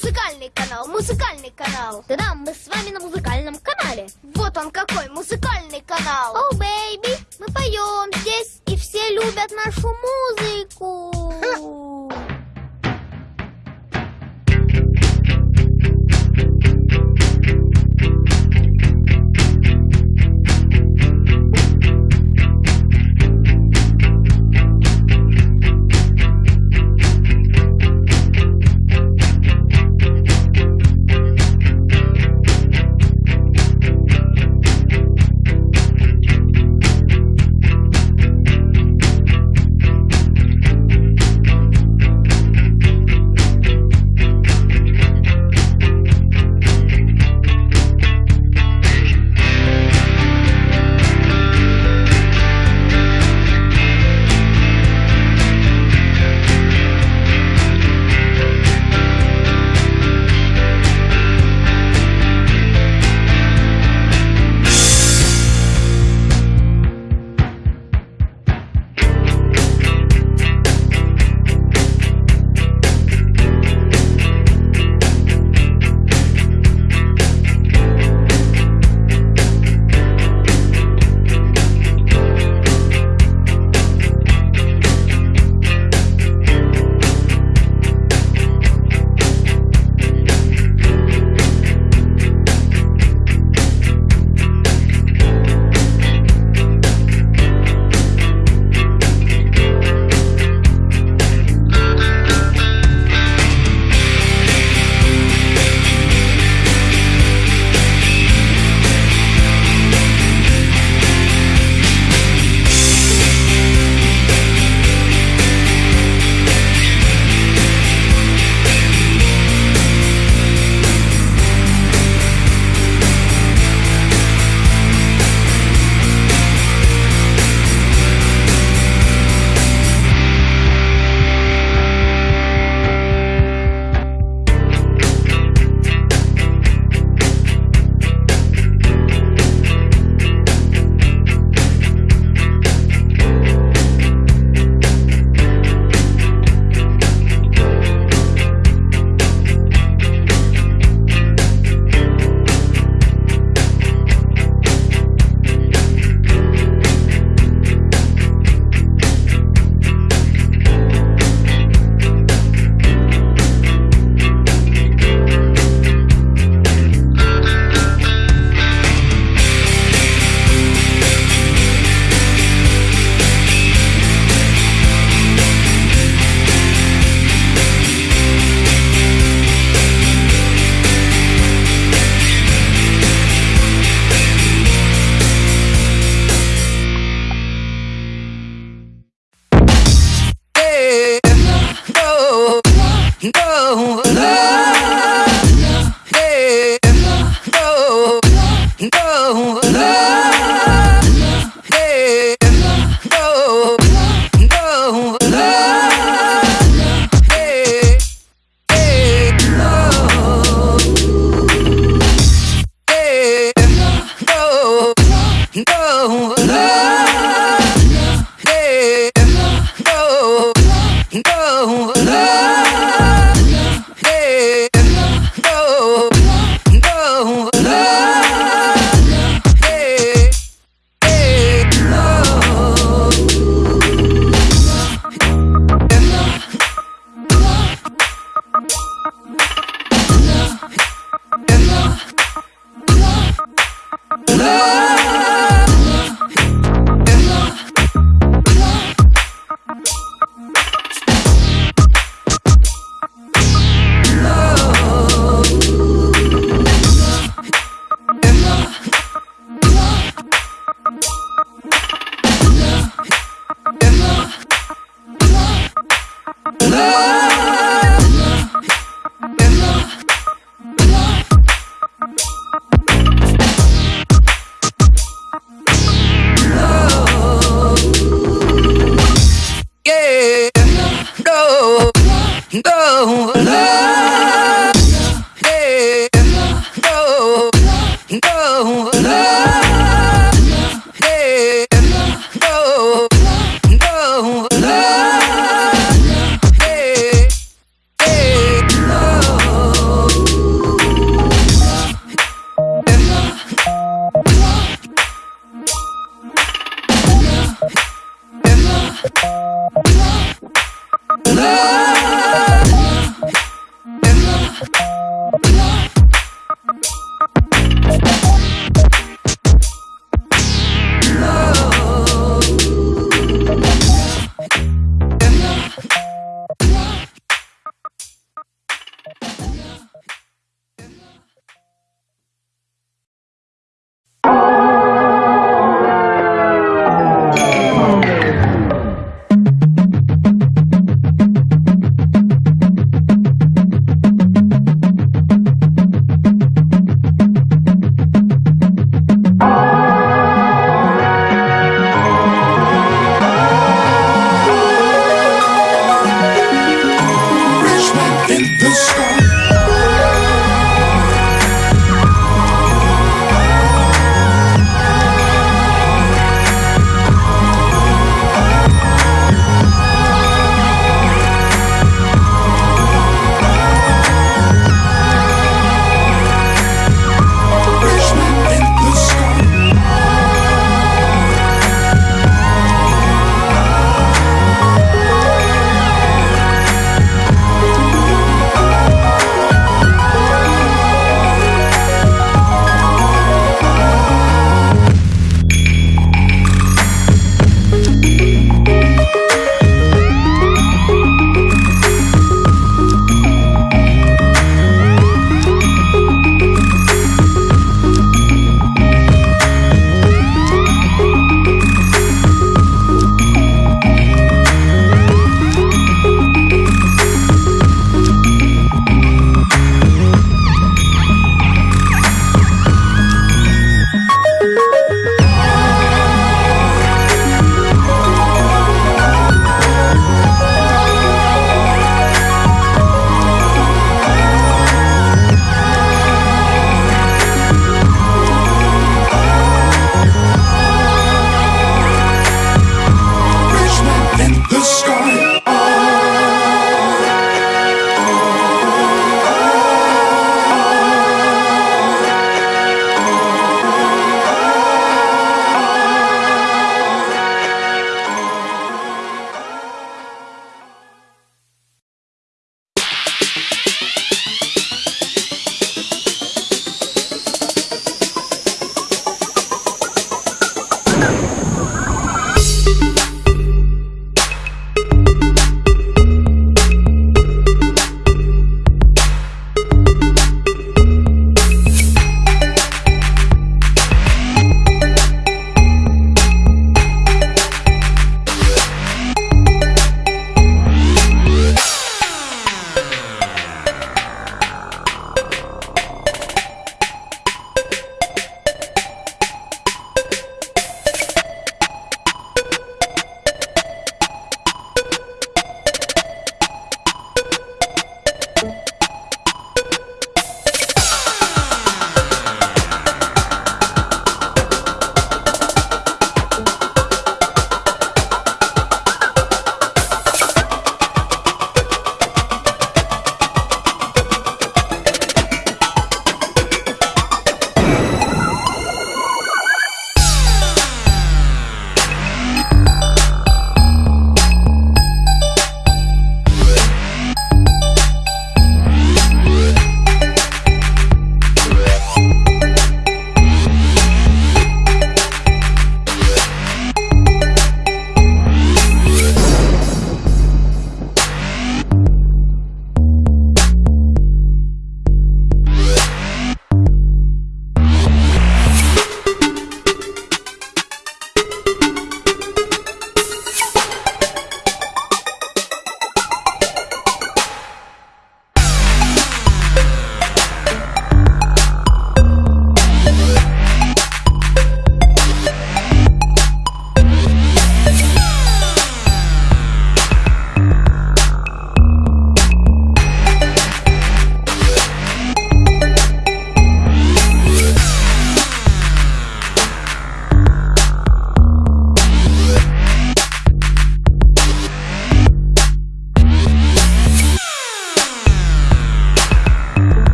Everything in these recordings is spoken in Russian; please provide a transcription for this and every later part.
Музыкальный канал, музыкальный канал. Да-да, мы с вами на музыкальном канале. Вот он какой музыкальный канал. О, бэйби, мы поем здесь, и все любят нашу музыку.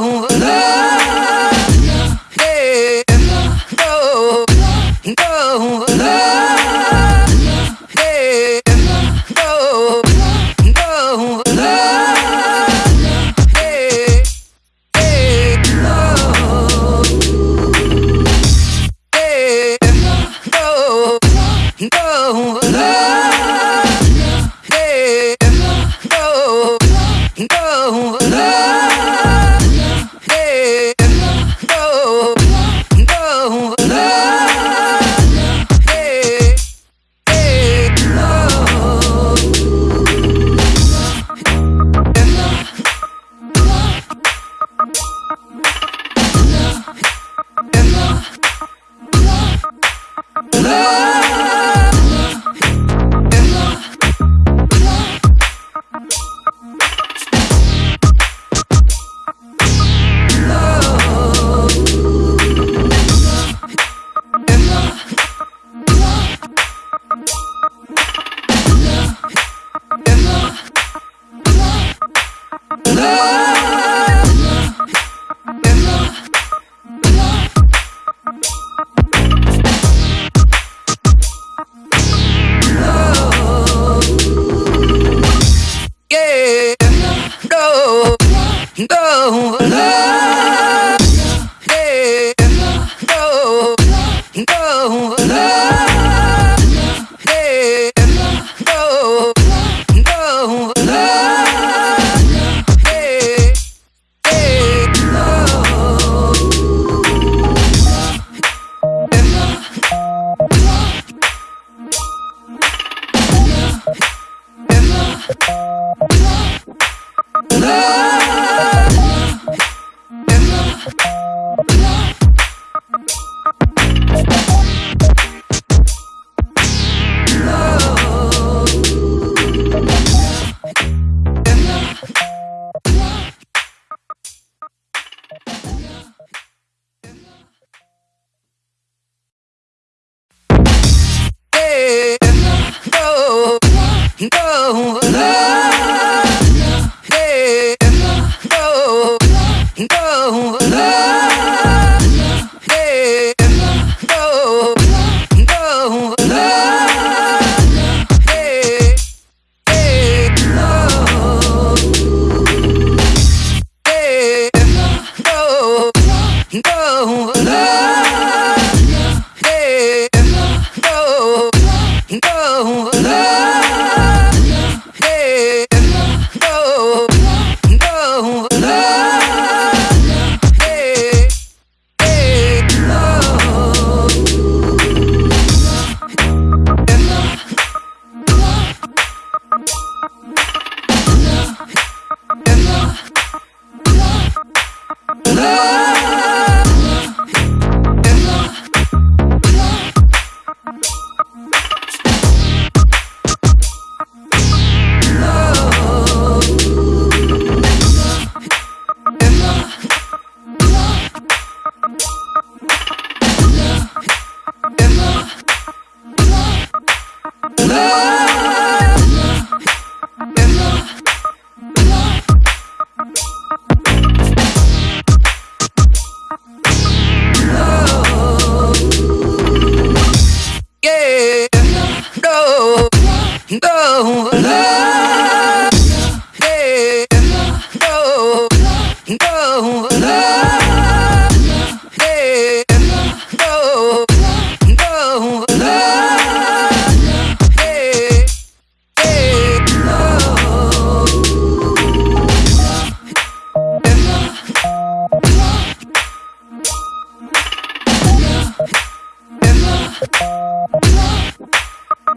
on veut.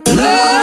Love.